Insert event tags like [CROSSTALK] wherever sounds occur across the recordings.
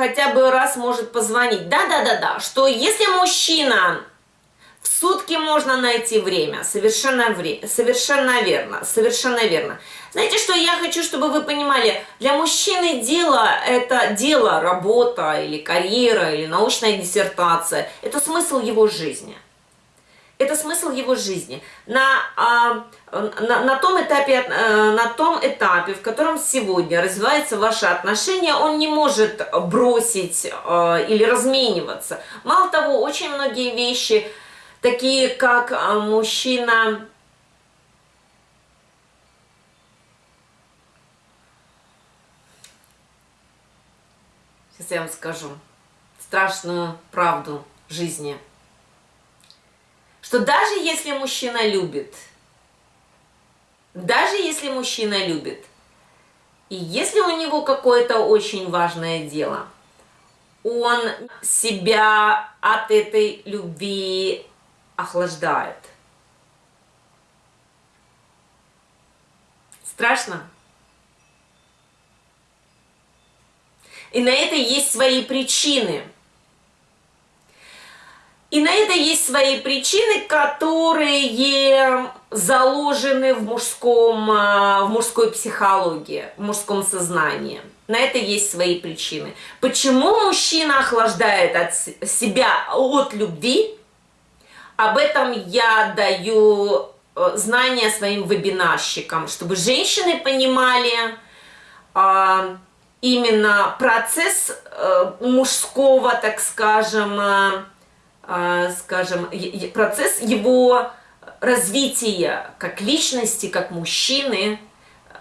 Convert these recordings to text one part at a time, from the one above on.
хотя бы раз может позвонить. Да-да-да-да, что если мужчина в сутки можно найти время, совершенно, вре совершенно верно, совершенно верно. Знаете, что я хочу, чтобы вы понимали, для мужчины дело – это дело, работа или карьера, или научная диссертация, это смысл его жизни – это смысл его жизни. На, а, на, на, том этапе, э, на том этапе, в котором сегодня развиваются ваши отношения, он не может бросить э, или размениваться. Мало того, очень многие вещи, такие как э, мужчина... Сейчас я вам скажу страшную правду жизни – что даже если мужчина любит, даже если мужчина любит, и если у него какое-то очень важное дело, он себя от этой любви охлаждает. Страшно? И на это есть свои причины – и на это есть свои причины, которые заложены в, мужском, а, в мужской психологии, в мужском сознании. На это есть свои причины. Почему мужчина охлаждает от себя от любви? Об этом я даю э, знания своим вебинарщикам, чтобы женщины понимали а, именно процесс а, мужского, так скажем, а, скажем, процесс его развития как личности, как мужчины,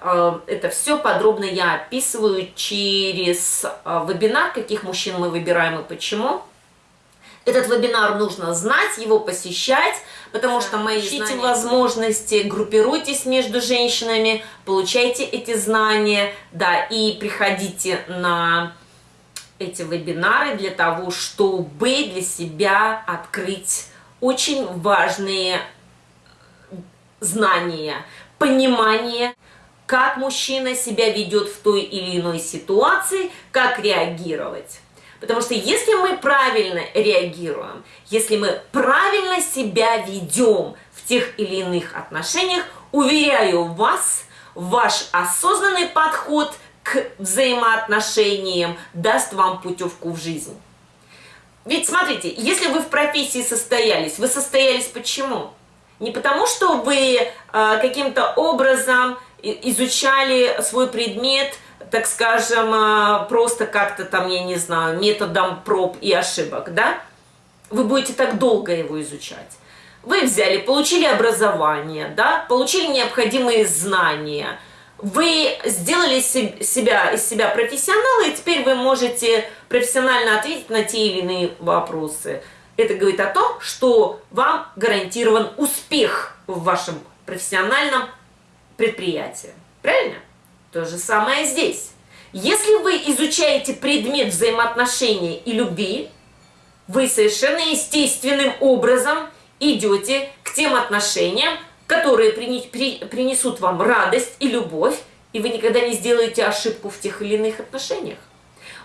а, это все подробно я описываю через а, вебинар, каких мужчин мы выбираем и почему. Этот вебинар нужно знать, его посещать, потому что мои ищите знания... возможности, группируйтесь между женщинами, получайте эти знания, да, и приходите на эти вебинары для того, чтобы для себя открыть очень важные знания, понимание, как мужчина себя ведет в той или иной ситуации, как реагировать. Потому что если мы правильно реагируем, если мы правильно себя ведем в тех или иных отношениях, уверяю вас, ваш осознанный подход – к взаимоотношениям даст вам путевку в жизнь. Ведь смотрите, если вы в профессии состоялись, вы состоялись почему? Не потому, что вы э, каким-то образом изучали свой предмет, так скажем, э, просто как-то там, я не знаю, методом проб и ошибок, да? Вы будете так долго его изучать. Вы взяли, получили образование, да, получили необходимые знания – вы сделали себя, из себя профессионала, и теперь вы можете профессионально ответить на те или иные вопросы. Это говорит о том, что вам гарантирован успех в вашем профессиональном предприятии. Правильно? То же самое здесь. Если вы изучаете предмет взаимоотношений и любви, вы совершенно естественным образом идете к тем отношениям, которые принесут вам радость и любовь, и вы никогда не сделаете ошибку в тех или иных отношениях.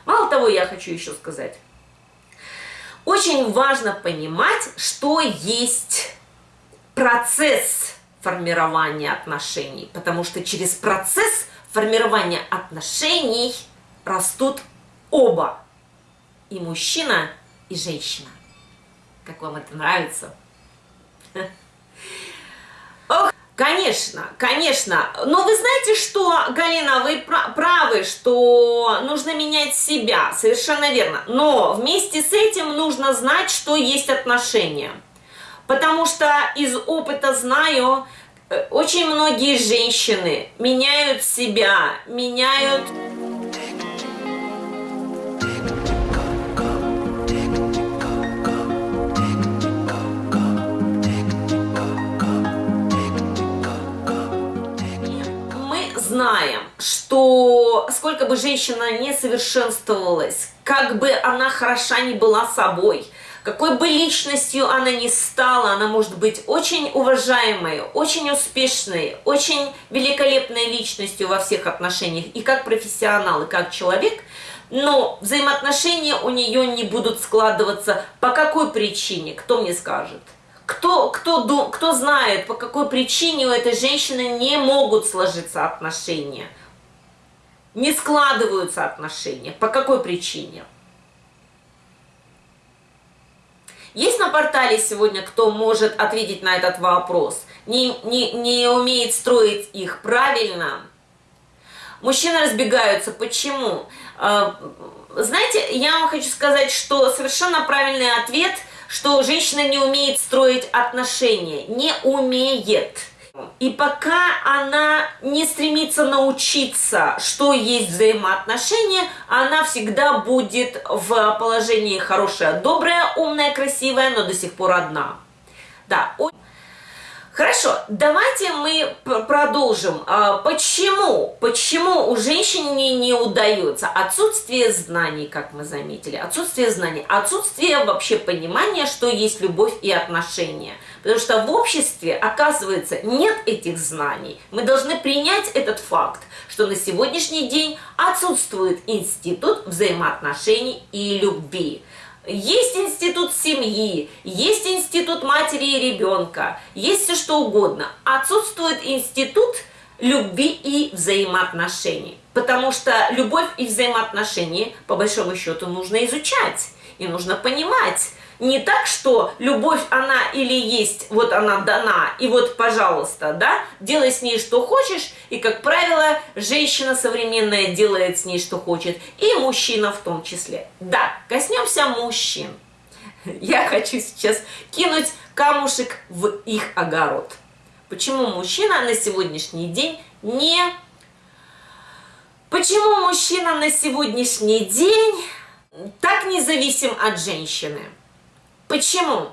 Мало того, я хочу еще сказать, очень важно понимать, что есть процесс формирования отношений, потому что через процесс формирования отношений растут оба, и мужчина, и женщина. Как вам это нравится? [LAUGHS] Конечно, конечно. Но вы знаете что, Галина, вы правы, что нужно менять себя, совершенно верно. Но вместе с этим нужно знать, что есть отношения. Потому что из опыта знаю, э, очень многие женщины меняют себя, меняют что сколько бы женщина не совершенствовалась, как бы она хороша не была собой, какой бы личностью она ни стала, она может быть очень уважаемой, очень успешной, очень великолепной личностью во всех отношениях, и как профессионал, и как человек, но взаимоотношения у нее не будут складываться. По какой причине? Кто мне скажет? Кто, кто, кто знает, по какой причине у этой женщины не могут сложиться отношения? Не складываются отношения. По какой причине? Есть на портале сегодня, кто может ответить на этот вопрос? Не, не, не умеет строить их правильно? Мужчины разбегаются. Почему? А, знаете, я вам хочу сказать, что совершенно правильный ответ, что женщина не умеет строить отношения. Не умеет. И пока она не стремится научиться, что есть взаимоотношения, она всегда будет в положении хорошая, добрая, умная, красивая, но до сих пор одна. Да, Хорошо, давайте мы продолжим. А, почему? Почему у женщин не, не удается? Отсутствие знаний, как мы заметили. Отсутствие знаний. Отсутствие вообще понимания, что есть любовь и отношения. Потому что в обществе, оказывается, нет этих знаний. Мы должны принять этот факт, что на сегодняшний день отсутствует институт взаимоотношений и любви. Есть институт семьи, есть институт матери и ребенка, есть все что угодно. Отсутствует институт любви и взаимоотношений. Потому что любовь и взаимоотношения, по большому счету, нужно изучать. И нужно понимать, не так, что любовь, она или есть, вот она дана, и вот, пожалуйста, да, делай с ней что хочешь, и, как правило, женщина современная делает с ней что хочет, и мужчина в том числе. Да, коснемся мужчин. [LAUGHS] Я хочу сейчас кинуть камушек в их огород. Почему мужчина на сегодняшний день не... Почему мужчина на сегодняшний день так независим от женщины? Почему?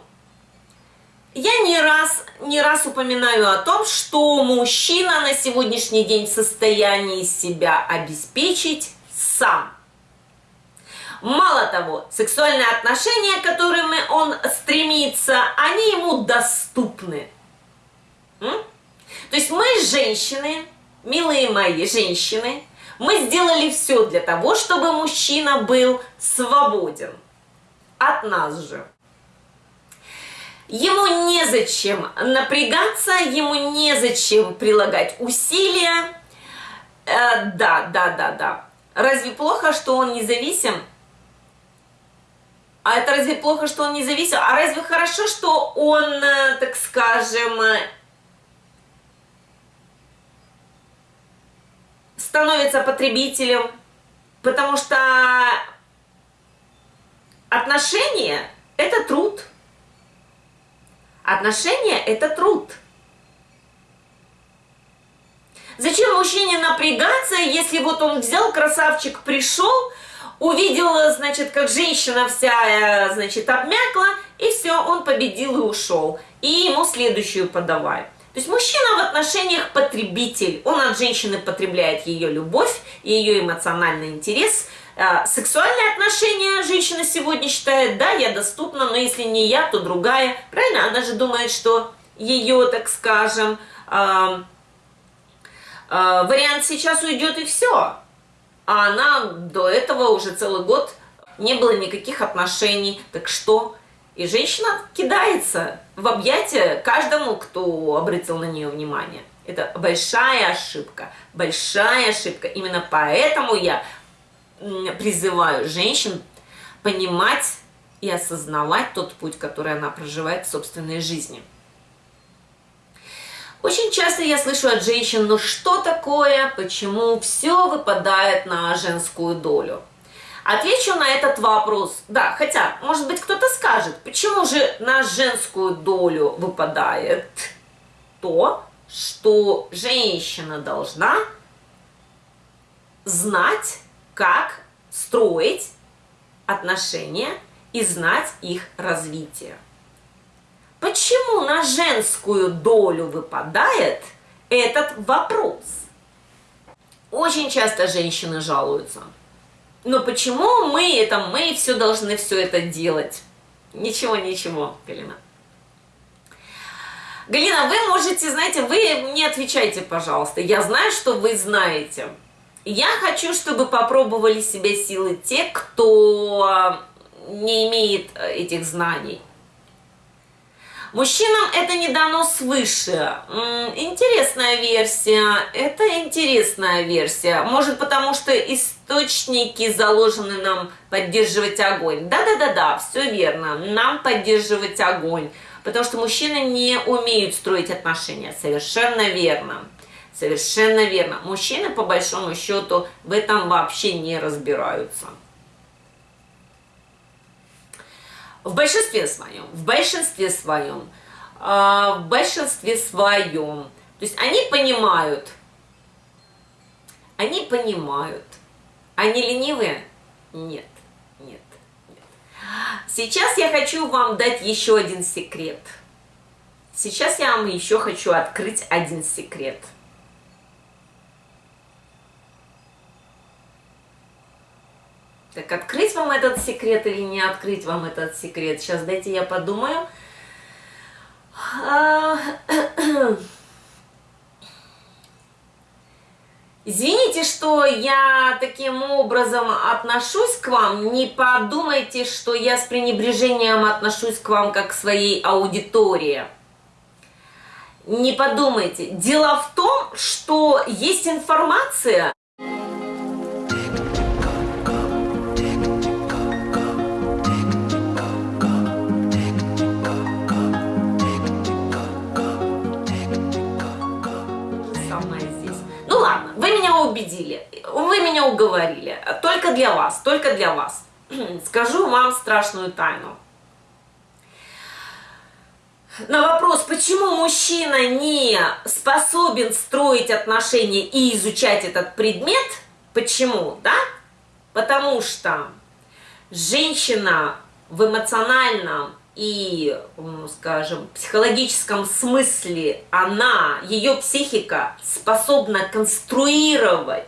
Я не раз, не раз упоминаю о том, что мужчина на сегодняшний день в состоянии себя обеспечить сам. Мало того, сексуальные отношения, к которым он стремится, они ему доступны. М? То есть мы, женщины, милые мои женщины, мы сделали все для того, чтобы мужчина был свободен от нас же. Ему незачем напрягаться, ему незачем прилагать усилия. Э, да, да, да, да. Разве плохо, что он независим? А это разве плохо, что он независим? А разве хорошо, что он, э, так скажем, становится потребителем? Потому что отношения – это труд – Отношения – это труд. Зачем мужчине напрягаться, если вот он взял, красавчик, пришел, увидел, значит, как женщина вся, э, значит, обмякла, и все, он победил и ушел. И ему следующую подавай. То есть мужчина в отношениях потребитель. Он от женщины потребляет ее любовь, ее эмоциональный интерес – а, сексуальные отношения женщина сегодня считает, да, я доступна, но если не я, то другая. Правильно? Она же думает, что ее, так скажем, э, э, вариант сейчас уйдет и все. А она до этого уже целый год не было никаких отношений. Так что? И женщина кидается в объятия каждому, кто обратил на нее внимание. Это большая ошибка, большая ошибка. Именно поэтому я призываю женщин понимать и осознавать тот путь, который она проживает в собственной жизни. Очень часто я слышу от женщин, ну что такое, почему все выпадает на женскую долю? Отвечу на этот вопрос. Да, хотя, может быть, кто-то скажет, почему же на женскую долю выпадает то, что женщина должна знать как строить отношения и знать их развитие. Почему на женскую долю выпадает этот вопрос? Очень часто женщины жалуются. Но почему мы это, мы все должны все это делать? Ничего, ничего, Галина. Галина, вы можете, знаете, вы мне отвечайте, пожалуйста. Я знаю, что вы знаете. Я хочу, чтобы попробовали себя силы те, кто не имеет э, этих знаний. Мужчинам это не дано свыше. Интересная версия. Это интересная версия. Может, потому что источники заложены нам поддерживать огонь. Да-да-да-да, все верно. Нам поддерживать огонь. Потому что мужчины не умеют строить отношения. Совершенно верно. Совершенно верно. Мужчины, по большому счету, в этом вообще не разбираются. В большинстве своем, в большинстве своем, э, в большинстве своем. То есть они понимают, они понимают. Они ленивые? Нет, нет, нет. Сейчас я хочу вам дать еще один секрет. Сейчас я вам еще хочу открыть один секрет – Так открыть вам этот секрет или не открыть вам этот секрет? Сейчас дайте я подумаю. А, извините, что я таким образом отношусь к вам. Не подумайте, что я с пренебрежением отношусь к вам как к своей аудитории. Не подумайте. Дело в том, что есть информация, убедили, вы меня уговорили. Только для вас, только для вас. [CLEARS THROAT] Скажу вам страшную тайну. На вопрос, почему мужчина не способен строить отношения и изучать этот предмет, почему, да? Потому что женщина в эмоциональном и, скажем, психологическом смысле она, ее психика способна конструировать,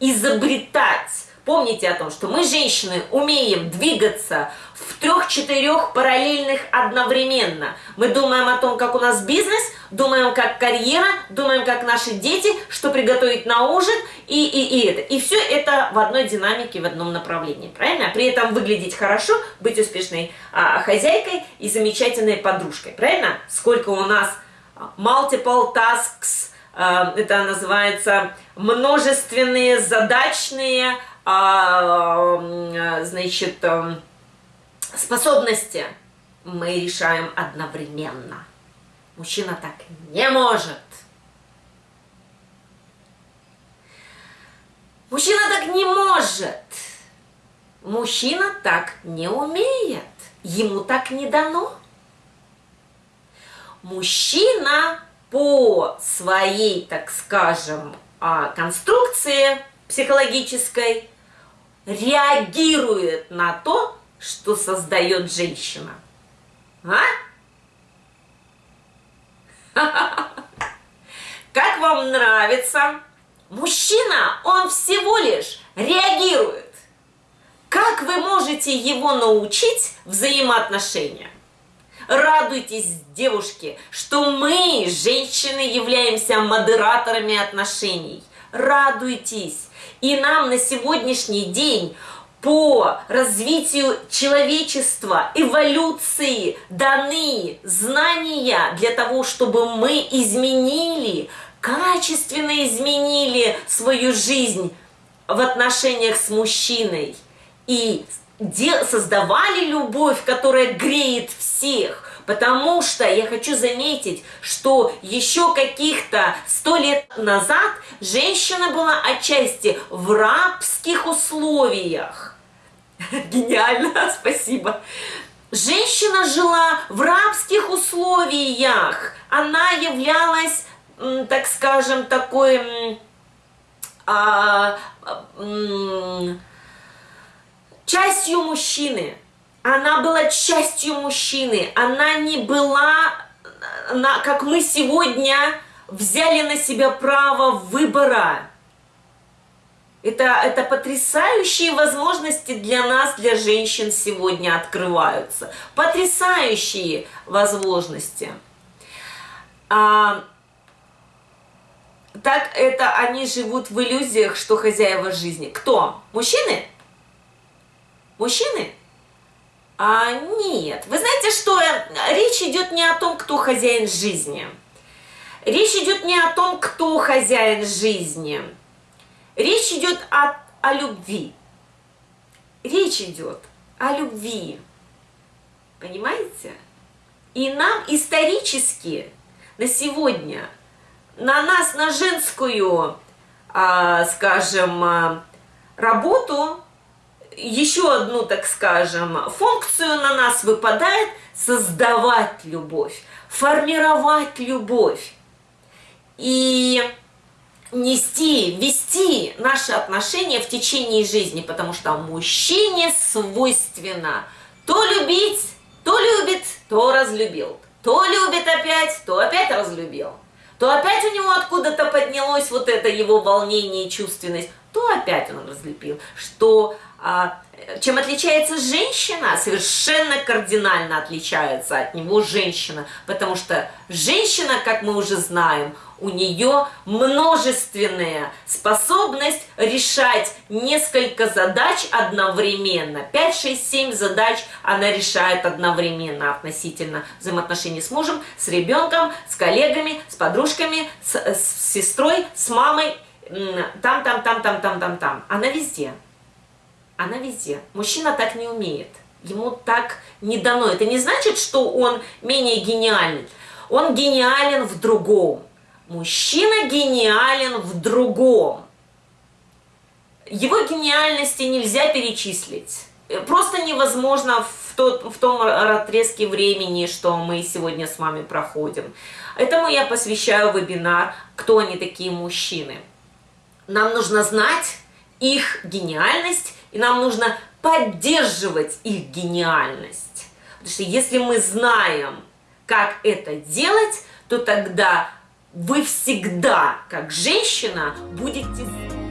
изобретать. Помните о том, что мы, женщины, умеем двигаться в трех-четырех параллельных одновременно. Мы думаем о том, как у нас бизнес, думаем, как карьера, думаем, как наши дети, что приготовить на ужин, и, и, и это. И все это в одной динамике, в одном направлении, правильно? При этом выглядеть хорошо, быть успешной а, хозяйкой и замечательной подружкой, правильно? Сколько у нас а, multiple tasks, а, это называется множественные задачные, а, значит, а, способности мы решаем одновременно. Мужчина так не может. Мужчина так не может. Мужчина так не умеет. Ему так не дано. Мужчина по своей, так скажем, а, конструкции психологической реагирует на то, что создает женщина. А? [LAUGHS] Как вам нравится? Мужчина, он всего лишь реагирует. Как вы можете его научить взаимоотношениям? Радуйтесь, девушки, что мы, женщины, являемся модераторами отношений. Радуйтесь. И нам на сегодняшний день по развитию человечества, эволюции даны знания для того, чтобы мы изменили, качественно изменили свою жизнь в отношениях с мужчиной и создавали любовь, которая греет всех. Потому что я хочу заметить, что еще каких-то сто лет назад женщина была отчасти в рабских условиях. [LAUGHS] Гениально, [LAUGHS] спасибо. Женщина жила в рабских условиях. Она являлась, так скажем, такой а, а, частью мужчины. Она была частью мужчины. Она не была, как мы сегодня взяли на себя право выбора. Это, это потрясающие возможности для нас, для женщин сегодня открываются. Потрясающие возможности. А, так это они живут в иллюзиях, что хозяева жизни. Кто? Мужчины? Мужчины? А, нет. Вы знаете, что речь идет не о том, кто хозяин жизни. Речь идет не о том, кто хозяин жизни. Речь идет о, о любви. Речь идет о любви. Понимаете? И нам исторически на сегодня, на нас, на женскую, а, скажем, а, работу, еще одну, так скажем, функцию на нас выпадает создавать любовь, формировать любовь и нести, вести наши отношения в течение жизни, потому что мужчине свойственно то любить, то любит, то разлюбил, то любит опять, то опять разлюбил, то опять у него откуда-то поднялось вот это его волнение и чувственность, то опять он разлепил, что чем отличается женщина? Совершенно кардинально отличается от него женщина, потому что женщина, как мы уже знаем, у нее множественная способность решать несколько задач одновременно. 5, 6, 7 задач она решает одновременно относительно взаимоотношений с мужем, с ребенком, с коллегами, с подружками, с, с сестрой, с мамой, там, там, там, там, там, там, там. Она везде она везде. Мужчина так не умеет. Ему так не дано. Это не значит, что он менее гениален. Он гениален в другом. Мужчина гениален в другом. Его гениальности нельзя перечислить. Просто невозможно в, тот, в том отрезке времени, что мы сегодня с вами проходим. Этому я посвящаю вебинар «Кто они такие мужчины?». Нам нужно знать их гениальность и нам нужно поддерживать их гениальность. Потому что если мы знаем, как это делать, то тогда вы всегда, как женщина, будете...